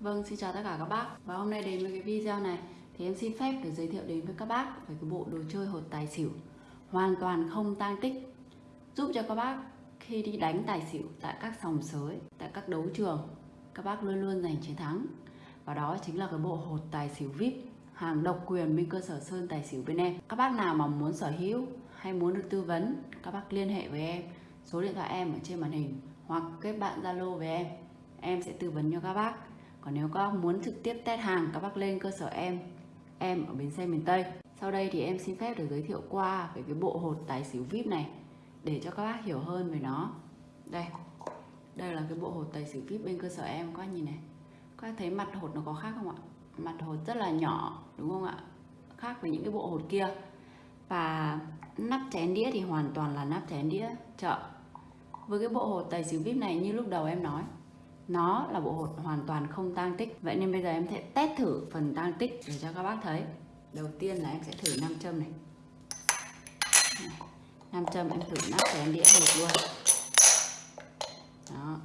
Vâng, xin chào tất cả các bác. Và hôm nay đến với cái video này Thì em xin phép được giới thiệu đến với các bác Về cái bộ đồ chơi hột tài xỉu. Hoàn toàn không tang tích. Giúp cho các bác khi đi đánh tài xỉu Tại các sòng sới, tại các đấu trường Các bác luôn luôn giành chiến thắng. Và đó chính là cái bộ hột tài xỉu VIP Hàng độc quyền bên cơ sở Sơn Tài xỉu bên em. Các bác nào mà muốn sở hữu hay muốn được tư vấn Các bác liên hệ với em. Số điện thoại em ở trên màn hình Hoặc kết bạn Zalo với em. Em sẽ tư vấn cho các bác còn nếu các bác muốn trực tiếp test hàng, các bác lên cơ sở em em ở bến xe miền Tây. Sau đây thì em xin phép được giới thiệu qua về cái bộ hột tài xỉu VIP này, để cho các bác hiểu hơn về nó. Đây đây là cái bộ hột tài xỉu VIP bên cơ sở em, các bác nhìn này. Các bác thấy mặt hột nó có khác không ạ? Mặt hột rất là nhỏ, đúng không ạ? Khác với những cái bộ hột kia. Và nắp chén đĩa thì hoàn toàn là nắp chén đĩa chợ. Với cái bộ hột tài xỉu VIP này như lúc đầu em nói nó là bộ hột hoàn toàn không tang tích. Vậy nên bây giờ em sẽ test thử phần tang tích để cho các bác thấy. Đầu tiên là em sẽ thử nam châm này. Nam châm em thử nắp chén đĩa hột luôn. Đó.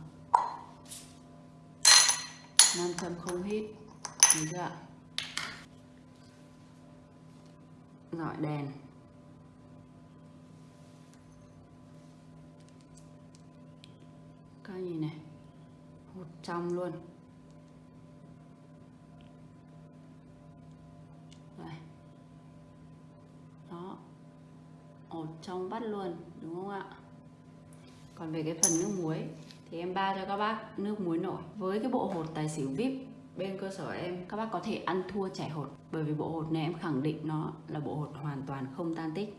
Nam châm không hít. Thấy chưa ạ? Dọi đèn các nhìn này hột trong luôn. Đây. đó. Ổn trong bắt luôn, đúng không ạ? Còn về cái phần nước muối, thì em ba cho các bác nước muối nổi. Với cái bộ hột tài xỉu vip bên cơ sở em, các bác có thể ăn thua chảy hột. Bởi vì bộ hột này em khẳng định nó là bộ hột hoàn toàn không tan tích.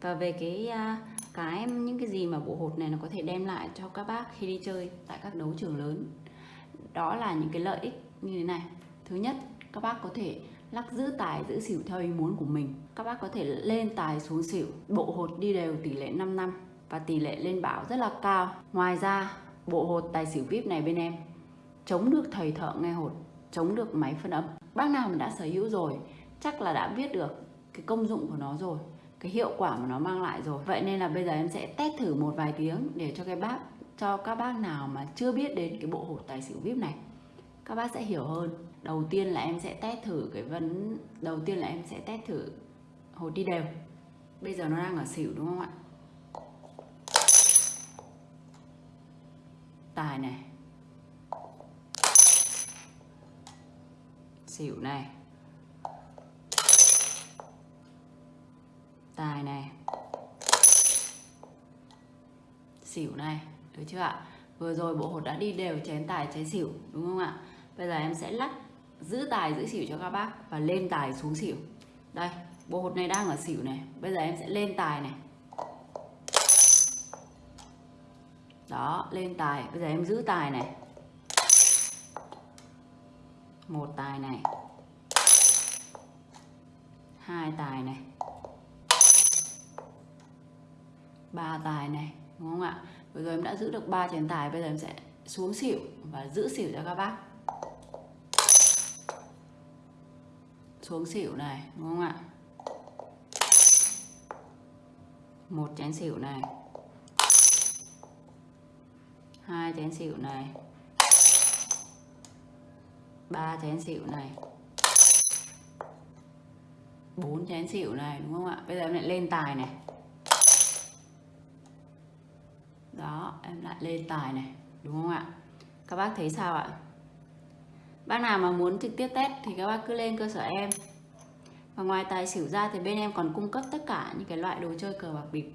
Và về cái à, cái, những cái gì mà bộ hột này nó có thể đem lại cho các bác khi đi chơi tại các đấu trường lớn. Đó là những cái lợi ích như thế này. Thứ nhất, các bác có thể lắc giữ tài, giữ xỉu theo ý muốn của mình. Các bác có thể lên tài xuống xỉu. Bộ hột đi đều tỷ lệ 5 năm và tỷ lệ lên bảo rất là cao. Ngoài ra, bộ hột tài xỉu vip này bên em, chống được thầy thợ nghe hột, chống được máy phân âm bác nào mà đã sở hữu rồi, chắc là đã biết được cái công dụng của nó rồi cái hiệu quả mà nó mang lại rồi. Vậy nên là bây giờ em sẽ test thử một vài tiếng để cho cái bác, cho các bác nào mà chưa biết đến cái bộ hột tài xỉu vip này, các bác sẽ hiểu hơn. Đầu tiên là em sẽ test thử cái vấn, đầu tiên là em sẽ test thử hột đi đều. Bây giờ nó đang ở xỉu đúng không ạ? Tài này. Xỉu này. Tài này. Xỉu này, được chưa ạ? Vừa rồi bộ hột đã đi đều chén tài, chén xỉu, đúng không ạ? Bây giờ em sẽ lắc giữ tài, giữ xỉu cho các bác và lên tài xuống xỉu. Đây, bộ hột này đang ở xỉu này. Bây giờ em sẽ lên tài này. Đó, lên tài. Bây giờ em giữ tài này. Một tài này. Hai tài này. Ba tài này, đúng không ạ? Vừa rồi em đã giữ được ba chén tài, bây giờ em sẽ xuống xỉu và giữ xỉu cho các bác. Xuống xỉu này, đúng không ạ? Một chén xỉu này. Hai chén xỉu này. Ba chén xỉu này. Bốn chén xỉu này, đúng không ạ? Bây giờ em lại lên tài này. Đó, em lại lên tài này, đúng không ạ? Các bác thấy sao ạ? Bác nào mà muốn trực tiếp test thì các bác cứ lên cơ sở em. Và ngoài tài xỉu ra thì bên em còn cung cấp tất cả những cái loại đồ chơi cờ bạc bịp.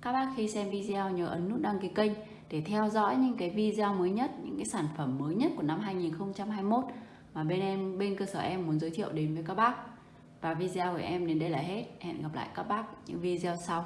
Các bác khi xem video nhớ ấn nút đăng ký kênh để theo dõi những cái video mới nhất, những cái sản phẩm mới nhất của năm 2021 mà bên em, bên cơ sở em muốn giới thiệu đến với các bác. Và video của em đến đây là hết. Hẹn gặp lại các bác những video sau.